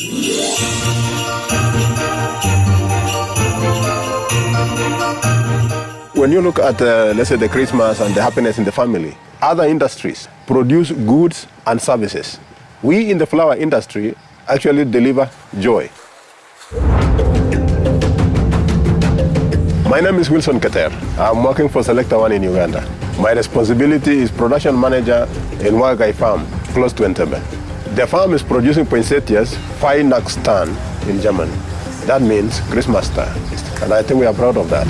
When you look at, uh, let's say, the Christmas and the happiness in the family, other industries produce goods and services. We in the flower industry actually deliver joy. My name is Wilson Keter. I'm working for Selecta One in Uganda. My responsibility is production manager in Wagagai Farm, close to Entebbe. The farm is producing poinsettias, Weihnachtsstern in German. That means Christmas star, and I think we are proud of that.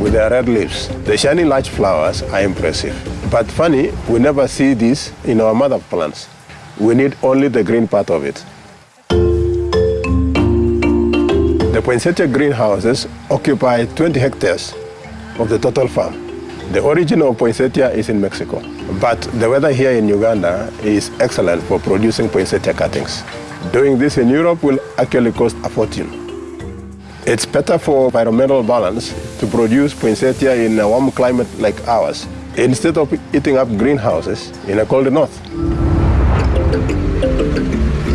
With their red leaves, the shiny large flowers are impressive. But funny, we never see this in our mother plants. We need only the green part of it. The poinsettia greenhouses occupy 20 hectares of the total farm. The origin of poinsettia is in Mexico, but the weather here in Uganda is excellent for producing poinsettia cuttings. Doing this in Europe will actually cost a fortune. It's better for environmental balance to produce poinsettia in a warm climate like ours, instead of eating up greenhouses in a cold north.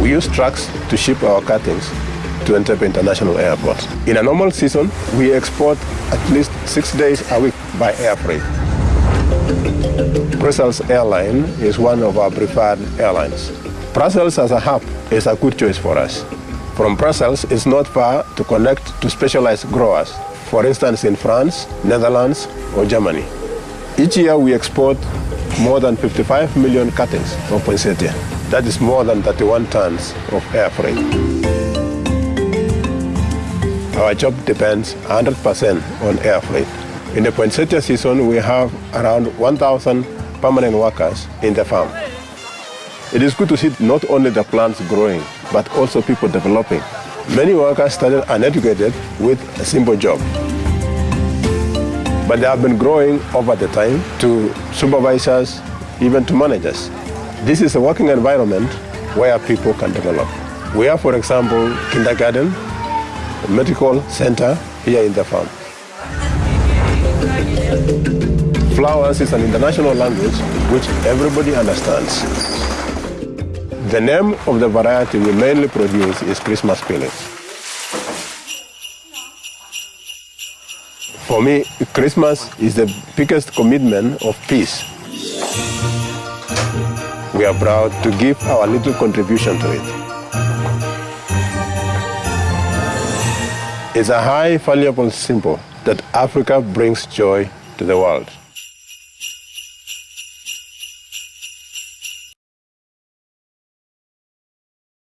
We use trucks to ship our cuttings to Entebbe International Airport. In a normal season, we export at least six days a week by air freight. Brussels Airline is one of our preferred airlines. Brussels as a hub is a good choice for us. From Brussels, it's not far to connect to specialized growers, for instance in France, Netherlands, or Germany. Each year we export more than 55 million cuttings of poinsettia. That is more than 31 tons of air freight. Our job depends 100% on air freight. In the poinsettia season, we have around 1,000 permanent workers in the farm. It is good to see not only the plants growing, but also people developing. Many workers started uneducated with a simple job. But they have been growing over the time to supervisors, even to managers. This is a working environment where people can develop. We have, for example, kindergarten, medical center here in the farm. Flowers is an international language which everybody understands. The name of the variety we mainly produce is Christmas Feelings. For me, Christmas is the biggest commitment of peace. We are proud to give our little contribution to it. It's a high, valuable symbol that Africa brings joy to the world.